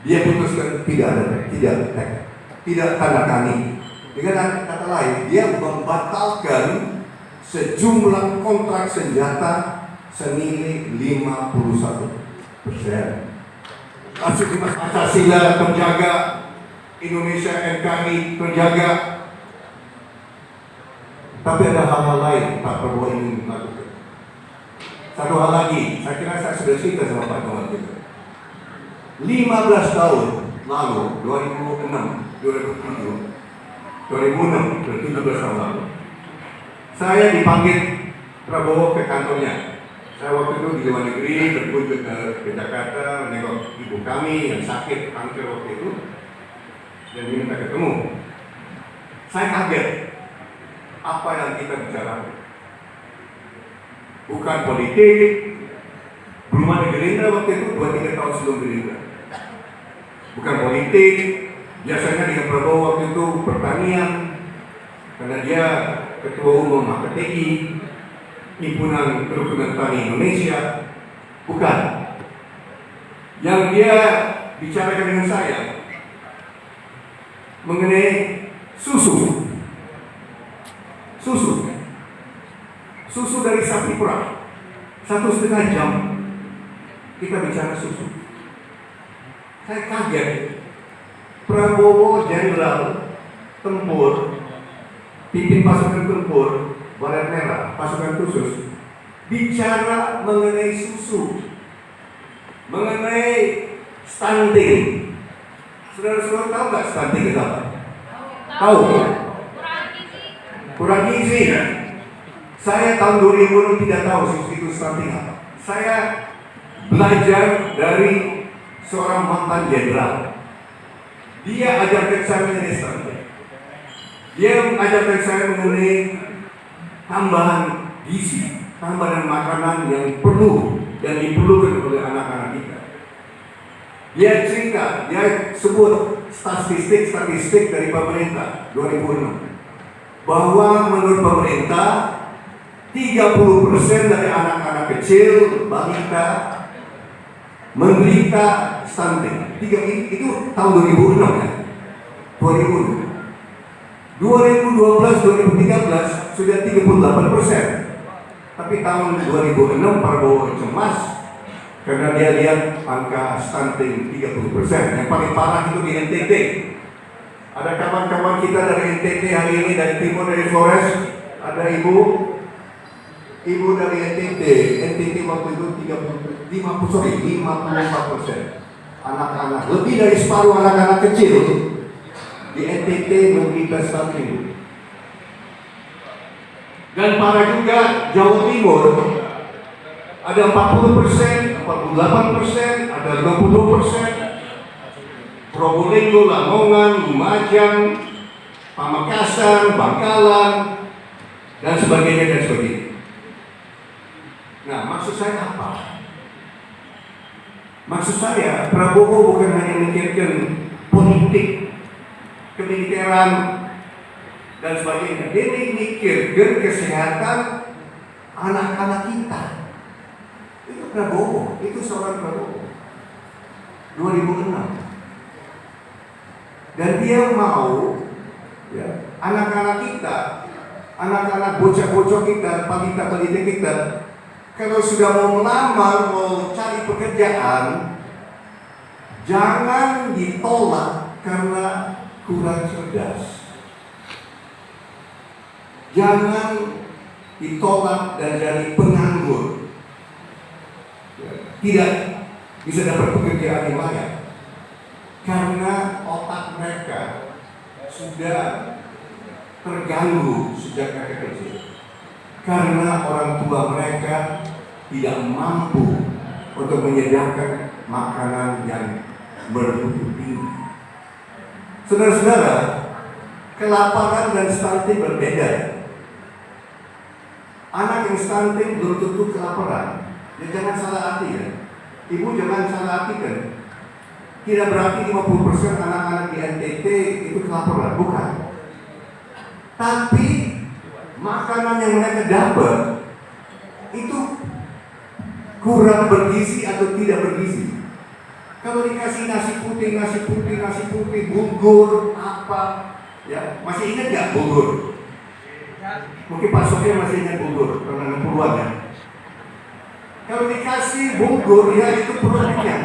dia putuskan tidak ada tidak tidak tanda tangan dengan kata lain dia membatalkan sejumlah kontrak senjata senilai 51 persen. Kasus Pancasila terjaga Indonesia NKRI terjaga tapi ada hal-hal lain Pak Prabowo ingin melakukan satu hal lagi saya kira saya sudah cerita sama Pak juga 15 tahun lalu 2006 2007 2006 17 tahun lalu saya dipanggil Prabowo ke kantornya. Saya waktu itu di luar negeri berkunjung ke, ke Jakarta menengok ibu kami yang sakit kanker waktu itu dan diminta ketemu. Saya kaget apa yang kita bicarakan? Bukan politik belum ada Gerindra waktu itu dua tiga tahun sebelum Gerindra bukan politik. Biasanya dengan Prabowo waktu itu pertanian karena dia ketua umum HPTI himpunan kerukunan tani Indonesia. Bukan. Yang dia bicarakan dengan saya mengenai susu. Susu. Susu dari sapi perah. Satu setengah jam kita bicara susu saya kaget. Prabowo Jenderal Tempur. Pimpin pasukan tempur. Baret merah. Pasukan khusus. Bicara mengenai susu. Mengenai stunting. Saudara-saudara tahu nggak stunting itu apa? tahu. Kurang gizi. Kan? saya tahun 2000 tidak tahu susu itu stunting apa. Saya belajar dari seorang mantan jenderal. Dia ajarkan saya mengenai dia mengajarkan saya mengenai tambahan gizi, tambahan makanan yang perlu dan diperlukan oleh anak-anak kita. Dia cerita, dia sebut statistik-statistik dari pemerintah 2006 bahwa menurut pemerintah 30% dari anak-anak kecil, balita menderita stunting. Tiga itu tahun 2006 ya. 2006. 2012-2013 sudah 38 persen. Tapi tahun 2006 Prabowo cemas karena dia lihat angka stunting 30 persen. Yang paling parah itu di NTT. Ada kawan-kawan kita dari NTT hari ini dari timur dari Flores. Ada ibu, ibu dari NTT. NTT waktu itu 30, 50 sorry 54 persen. Anak-anak lebih dari separuh anak-anak kecil di NTT stunting. Dan para juga Jawa Timur ada 40 persen, 48 persen, ada 50 persen. Probolinggo, Lamongan, Lumajang, Pamekasan, Bangkalan, dan sebagainya dan sebagainya. Nah, maksud saya apa? Maksud saya, Prabowo bukan hanya memikirkan politik kemiliteran dan sebagainya. Dia mikirkan kesehatan anak-anak kita. Itu Prabowo, itu seorang Prabowo. 2006. Dan dia mau ya, anak-anak kita, anak-anak bocah-bocah kita, balita-balita kita, kalau sudah mau melamar, mau cari pekerjaan, jangan ditolak karena kurang cerdas. Jangan ditolak dan jadi penganggur. Tidak bisa dapat pekerjaan yang layak. Karena otak mereka sudah terganggu sejak mereka kecil. Karena orang tua mereka tidak mampu untuk menyediakan makanan yang bermutu tinggi. Saudara-saudara, kelaparan dan stunting berbeda. Anak yang stunting belum tentu kelaparan. Ya, jangan salah arti ya. Ibu jangan salah artikan. Tidak berarti 50% anak-anak di NTT itu kelaparan, bukan. Tapi makanan yang mereka dapat itu kurang bergizi atau tidak bergizi. Kalau dikasih nasi putih, nasi putih, nasi putih, bubur, apa, ya masih ingat nggak bubur? Mungkin Pak Sofia masih ingat bubur, karena 60-an ya. Kalau dikasih bubur, ya itu produknya.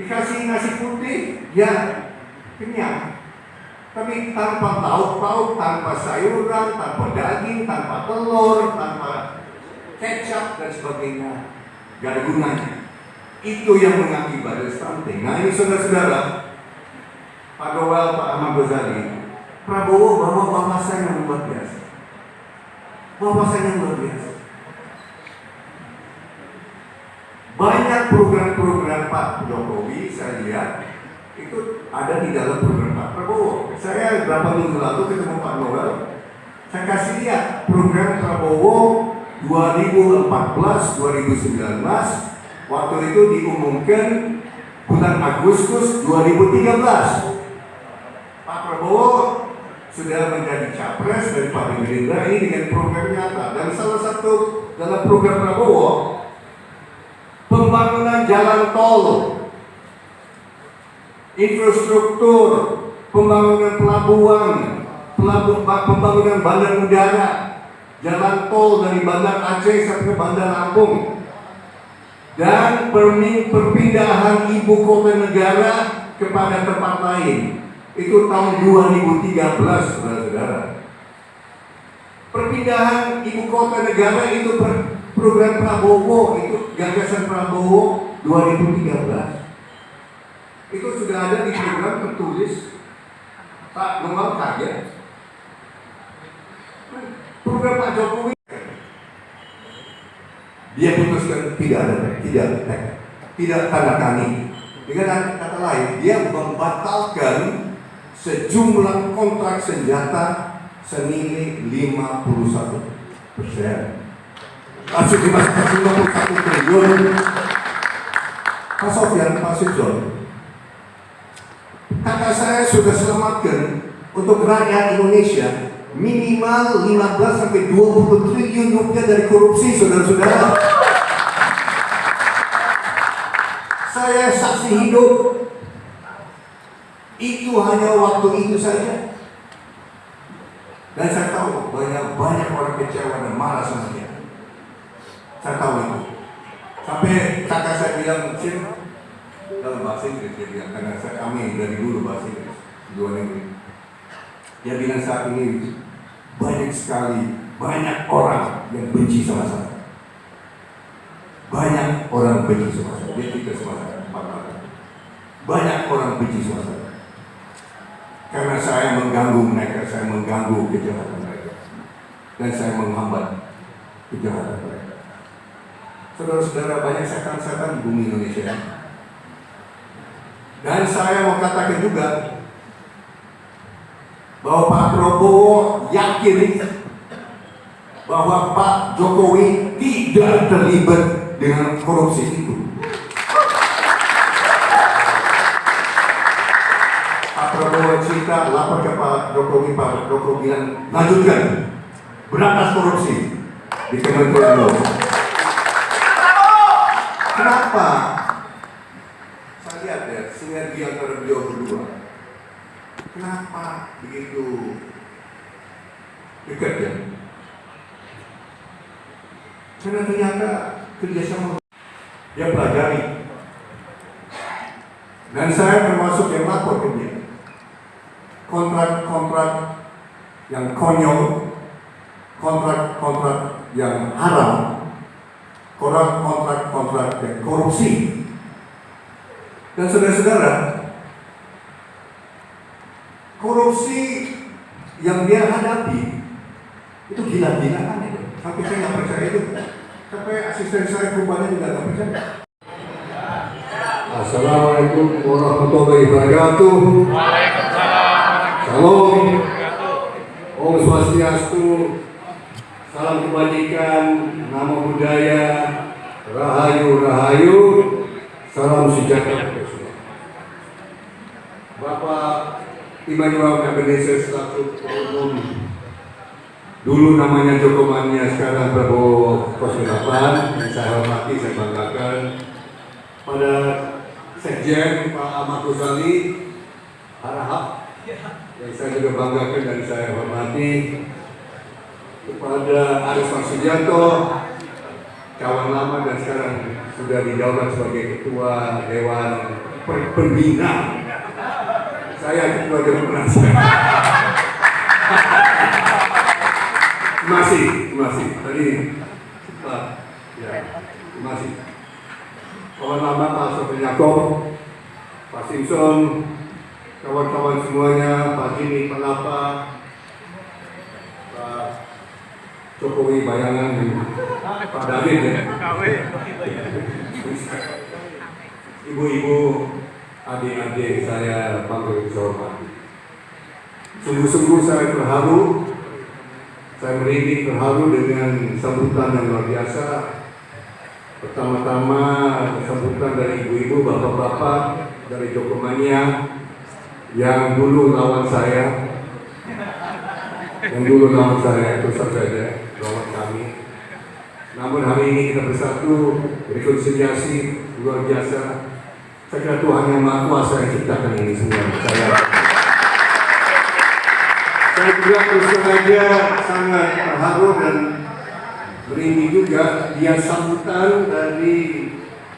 Dikasih nasi putih, ya kenyang. Tapi tanpa lauk-lauk, tanpa sayuran, tanpa daging, tanpa telur, tanpa kecap dan sebagainya, gak ada gunanya. Itu yang mengakibatkan stunting. Nah ini saudara-saudara, Pak Dowel, Pak Ahmad Ghazali, Prabowo bawa wawasan yang luar biasa. Wawasan yang luar biasa. Banyak program-program Pak Jokowi saya lihat itu ada di dalam program Pak Prabowo. Saya berapa minggu lalu ketemu Pak Noel, saya kasih lihat program Prabowo 2014-2019 waktu itu diumumkan bulan Agustus 2013. Pak Prabowo sudah menjadi capres dari Partai Gerindra ini dengan program nyata. Dan salah satu dalam program Prabowo pembangunan jalan tol infrastruktur, pembangunan pelabuhan, pelabuhan pembangunan bandar udara, jalan tol dari Bandar Aceh sampai Bandar Lampung, dan perpindahan ibu kota negara kepada tempat lain. Itu tahun 2013, saudara-saudara. Perpindahan ibu kota negara itu program Prabowo, itu gagasan Prabowo 2013 itu sudah ada di program tertulis Pak Noel kaget program Pak Jokowi. Dia putuskan tidak ada tidak tidak tanda tani dengan kata lain dia membatalkan sejumlah kontrak senjata senilai 51 persen. Masuk di 51 triliun. Pak Sofian, Pak Sujon kakak saya sudah selamatkan untuk rakyat Indonesia minimal 15 sampai 20 triliun rupiah dari korupsi saudara-saudara. Saya saksi hidup. Itu hanya waktu itu saja. Dan saya tahu banyak banyak orang kecewa dan marah sama dia. Saya tahu itu. Sampai kakak saya bilang, Cip, dalam bahasa Inggris dia bilang karena saya, kami dari dulu bahasa Inggris dua negeri dia bilang saat ini banyak sekali banyak orang yang benci sama saya. Banyak orang benci sama saya. Dia tidak banyak orang benci sama saya. Karena saya mengganggu mereka saya mengganggu kejahatan mereka. Dan saya menghambat kejahatan mereka. Saudara-saudara banyak setan-setan di bumi Indonesia. Dan saya mau katakan juga bahwa Pak Prabowo yakin bahwa Pak Jokowi tidak terlibat dengan korupsi itu. Pak Prabowo cerita lapor ke Pak Jokowi, Pak Jokowi bilang lanjutkan berantas korupsi di Kementerian Kenapa? Kenapa begitu dekat ya? Karena ternyata kerjasama dia pelajari. Dan saya termasuk yang lapor ke dia. Kontrak-kontrak yang konyol, kontrak-kontrak yang haram, kontrak-kontrak yang korupsi, dan saudara-saudara, korupsi yang dia hadapi itu gila-gilaan itu. Tapi saya nggak percaya itu. Sampai asisten saya rupanya juga nggak percaya. Assalamualaikum warahmatullahi wabarakatuh. Shalom. Om Swastiastu. Salam kebajikan, nama budaya, rahayu rahayu, salam sejahtera. Bapak Immanuel Ebenezer selaku umum dulu namanya Joko Mania sekarang Prabowo 08 yang saya hormati saya banggakan. Pada Sekjen Pak Ahmad Ghazali Harahap yang saya juga banggakan dan saya hormati. Kepada Aris Marsudianto kawan lama dan sekarang sudah dijauhkan sebagai ketua Dewan Pembina saya ketua Dewan Penasihat masih masih tadi ya masih kawan lama Pak Sofyan Yakob Pak Simpson kawan-kawan semuanya Pak Jimmy Pelapa Pak Jokowi bayangan Pak David ya. Ibu-ibu adik-adik saya panggil hormati sungguh-sungguh saya terharu. Saya merinding terharu dengan sambutan yang luar biasa. Pertama-tama sambutan dari ibu-ibu bapak-bapak dari Jokomania yang dulu lawan saya. Yang dulu lawan saya itu saja lawan kami. Namun hari ini kita bersatu rekonsiliasi luar biasa saya Tuhan yang Maha Kuasa yang ciptakan ini semua saya saya juga terus saja sangat terharu dan merinding juga dia sambutan dari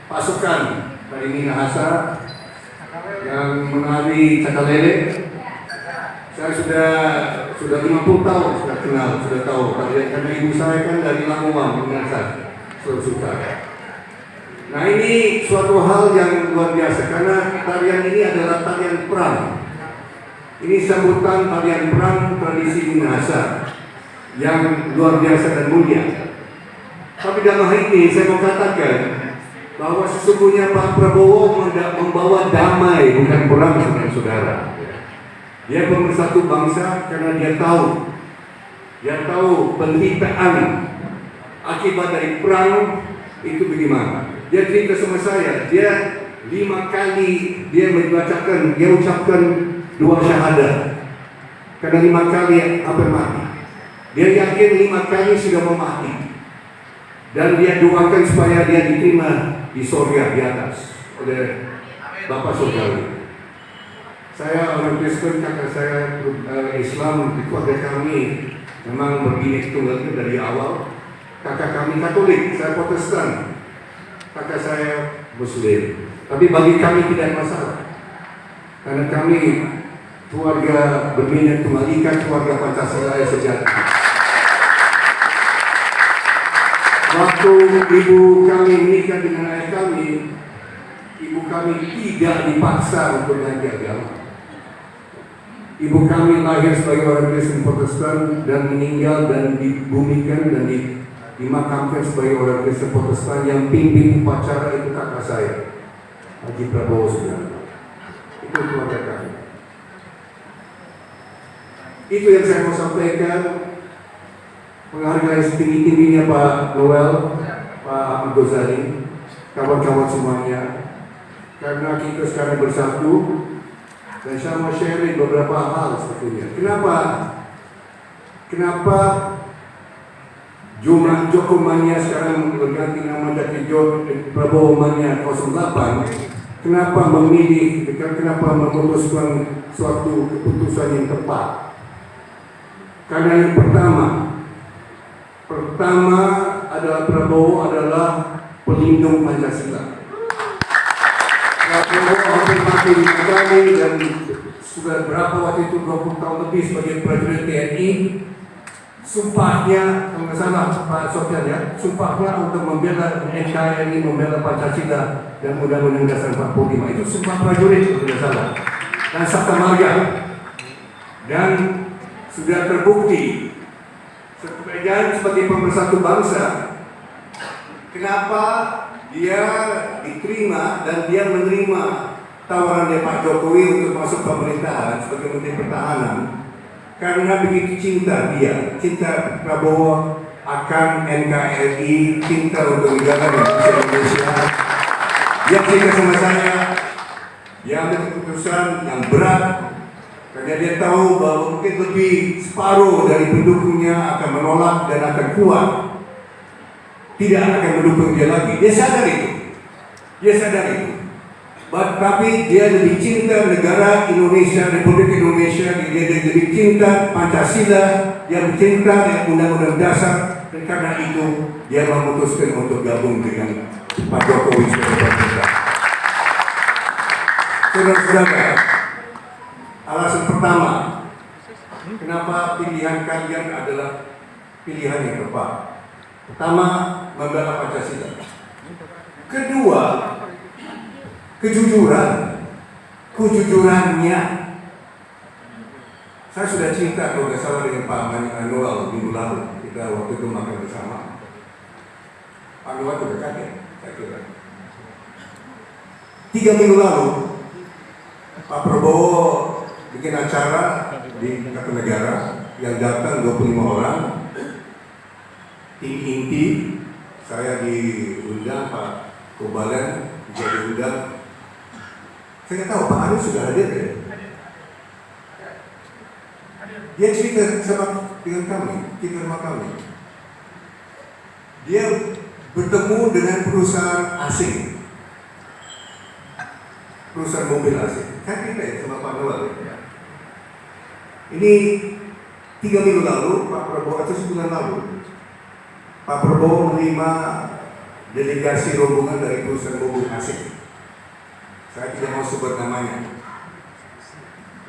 pasukan dari Minahasa yang menari cakalele. Saya sudah sudah 50 tahun sudah kenal, sudah tahu karena ibu saya kan dari Lamongan, Minahasa, Sulawesi Utara. Nah ini suatu hal yang luar biasa karena tarian ini adalah tarian perang. Ini sambutan tarian perang tradisi Minahasa yang luar biasa dan mulia. Tapi dalam hal ini saya mau katakan bahwa sesungguhnya Pak Prabowo membawa damai bukan perang saudara-saudara. Dia pemersatu bangsa karena dia tahu dia tahu penderitaan akibat dari perang itu bagaimana. Dia cerita sama saya, dia lima kali dia membacakan, dia ucapkan dua syahadat. Karena lima kali hampir mati. Dia yakin lima kali sudah mau mati. Dan dia doakan supaya dia diterima di surga di atas oleh Bapak Saudara. Saya orang Kristen, kakak saya uh, Islam di keluarga kami memang begini tunggal dari awal. Kakak kami Katolik, saya Protestan. Kakak saya Muslim. Tapi bagi kami tidak masalah. Karena kami keluarga berminat Ika, keluarga Pancasila yang sejati. Waktu ibu kami menikah dengan ayah kami, ibu kami tidak dipaksa untuk ganti agama. Ibu kami lahir sebagai orang Kristen Protestan dan meninggal dan dibumikan dan di, dimakamkan sebagai orang Kristen Protestan yang pimpin upacara itu kakak saya, Haji Prabowo Subianto. Itu keluarga kami. Itu yang saya mau sampaikan penghargaan setinggi-tingginya Pak Noel, Pak Ahmad Ghazali, kawan-kawan semuanya. Karena kita sekarang bersatu, dan saya mau sharing beberapa hal sebetulnya. Kenapa? Kenapa jumlah Joko Mania sekarang berganti nama jadi Prabowo Mania 08? Kenapa memilih, kenapa memutuskan suatu keputusan yang tepat? Karena yang pertama, Pertama adalah Prabowo adalah pelindung Pancasila. Prabowo hampir mati di kami dan sudah berapa waktu itu 20 tahun lebih sebagai prajurit TNI. Sumpahnya, kalau nggak salah Pak Sofyan ya, sumpahnya untuk membela NKRI, membela Pancasila dan Undang-Undang Dasar 45 itu sumpah prajurit kalau tidak salah. Dan Sabta Marga. Dan sudah terbukti Kemudian sebagai pemersatu bangsa, kenapa dia diterima dan dia menerima tawaran dari Pak Jokowi untuk masuk pemerintahan sebagai Menteri Pertahanan? Karena begitu cinta dia, cinta Prabowo akan NKRI, cinta untuk negara Indonesia. Dia cinta sama saya, dia ambil keputusan yang berat karena dia tahu bahwa mungkin lebih separuh dari pendukungnya akan menolak dan akan kuat. Tidak akan mendukung dia lagi. Dia sadar itu. Dia sadar itu. Tapi dia lebih cinta negara Indonesia, Republik Indonesia, dia, dia lebih cinta Pancasila, dia cinta dengan Undang-Undang Dasar, dan karena itu dia memutuskan untuk gabung dengan Pak Jokowi sebagai pemerintah. Saudara-saudara, alasan pertama, kenapa pilihan kalian adalah pilihan yang tepat. Pertama, membela Pancasila. Kedua, kejujuran. Kejujurannya. Saya sudah cinta kalau nggak salah dengan Pak Manuel minggu lalu. Kita waktu itu makan bersama. Pak Manuel juga kaget, saya kira. Tiga minggu lalu, Pak Prabowo bikin acara di Negara yang datang 25 orang tim inti saya diundang Pak Kubalen juga diundang saya tahu Pak Arief sudah hadir ya dia cerita sama dengan kami kita sama kami dia bertemu dengan perusahaan asing perusahaan mobil asing saya cerita ya sama Pak Noel ya. ini tiga minggu lalu Pak Prabowo atau sebulan lalu Pak Prabowo menerima delegasi rombongan dari perusahaan mobil asing. Saya tidak mau sebut namanya.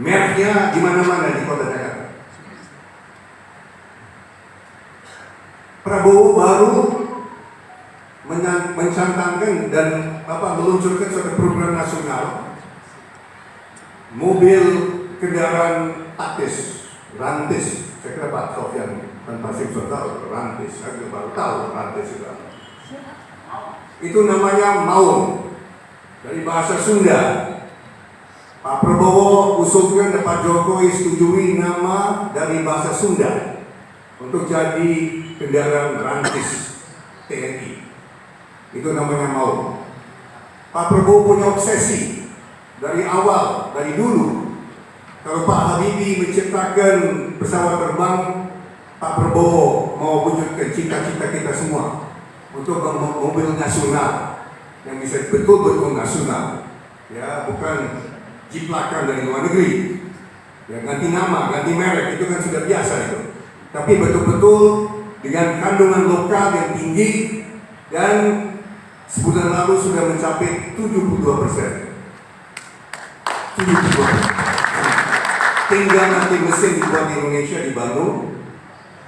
Mereknya di mana-mana di kota Jakarta. Prabowo baru mencantangkan dan apa meluncurkan suatu program nasional. Mobil kendaraan taktis rantis. Saya kira Pak Sofian dan pasti sudah tahu rantis. Saya juga baru tahu rantis itu itu namanya maung dari bahasa Sunda Pak Prabowo usulkan dan Pak Jokowi setujui nama dari bahasa Sunda untuk jadi kendaraan rantis TNI itu namanya maung Pak Prabowo punya obsesi dari awal, dari dulu. Kalau Pak Habibie menciptakan pesawat terbang Pak Prabowo mau wujudkan cita-cita kita semua untuk mobil nasional yang bisa betul-betul nasional. Ya bukan jiplakan dari luar negeri. Ya ganti nama, ganti merek itu kan sudah biasa itu. Tapi betul-betul dengan kandungan lokal yang tinggi dan sebulan lalu sudah mencapai 72 persen. 72 tinggal nanti mesin dibuat di Indonesia di Bandung.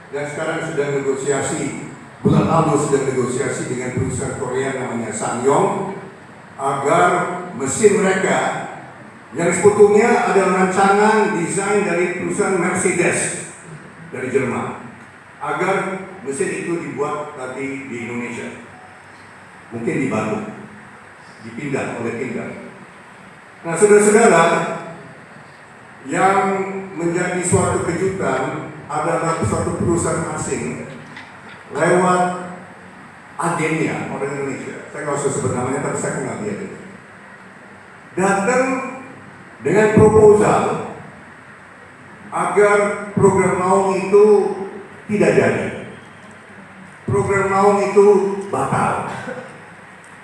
Dan sekarang sedang negosiasi bulan lalu sedang negosiasi dengan perusahaan Korea namanya Sangyong agar mesin mereka yang sebetulnya ada rancangan desain dari perusahaan Mercedes dari Jerman agar mesin itu dibuat tadi di Indonesia. Mungkin di Bandung. Dipindah oleh pindah nah saudara-saudara yang menjadi suatu kejutan adalah suatu perusahaan asing lewat agennya orang Indonesia. Saya nggak usah sebut namanya, tapi saya kenal dia. Datang dengan proposal agar program Maung itu tidak jadi. Program Maung itu batal.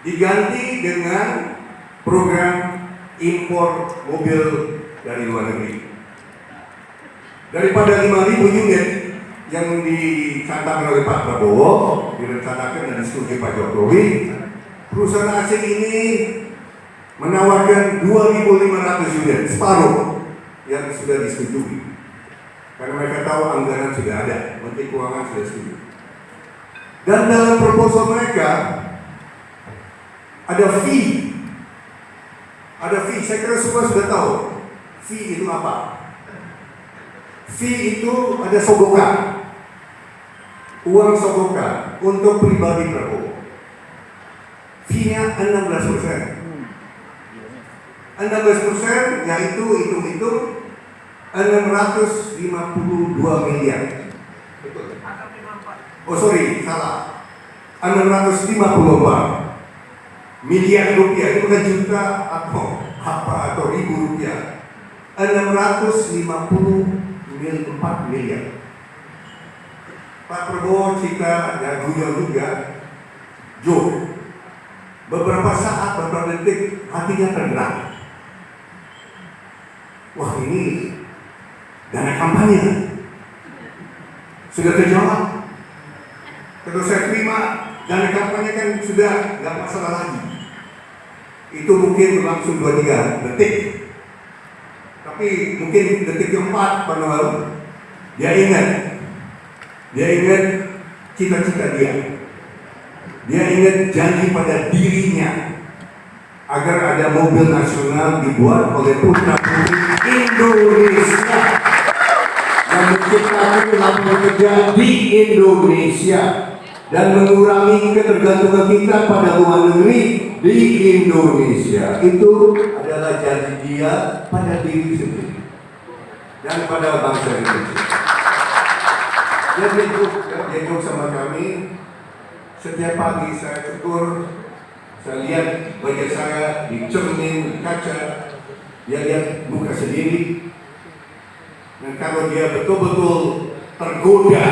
Diganti dengan program impor mobil dari luar negeri. Daripada 5.000 unit yang dicanangkan oleh Pak Prabowo, direncanakan dan disetujui Pak Jokowi, perusahaan asing ini menawarkan 2.500 unit, separuh yang sudah disetujui. Karena mereka tahu anggaran sudah ada, Menteri Keuangan sudah setuju. Dan dalam proposal mereka ada fee, ada fee. Saya kira semua sudah tahu fee itu apa. Fee itu ada sogokan, uang sogokan untuk pribadi Prabowo. Fee-nya 16 persen. 16 persen yaitu hitung-hitung 652 miliar. Oh sorry, salah. 654 miliar rupiah itu bukan juta atau apa atau ribu rupiah. 650 mil 4 miliar. Pak Prabowo cerita dan guyon juga, Jo, beberapa saat, beberapa detik hatinya tergerak. Wah ini dana kampanye sudah terjawab. Kalau saya terima dana kampanye kan sudah nggak masalah lagi. Itu mungkin berlangsung dua tiga detik. Tapi mungkin detik keempat Pak dia ingat dia ingat cita-cita dia. Dia ingat janji pada dirinya agar ada mobil nasional dibuat oleh putra putri Indonesia yang menciptakan lapangan kerja di Indonesia dan mengurangi ketergantungan kita pada luar negeri di Indonesia itu adalah janji dia pada diri sendiri dan pada bangsa Indonesia. Dia dia jenguk sama kami. Setiap pagi saya cukur saya lihat wajah saya di cermin kaca dia lihat muka sendiri. Dan kalau dia betul-betul tergoda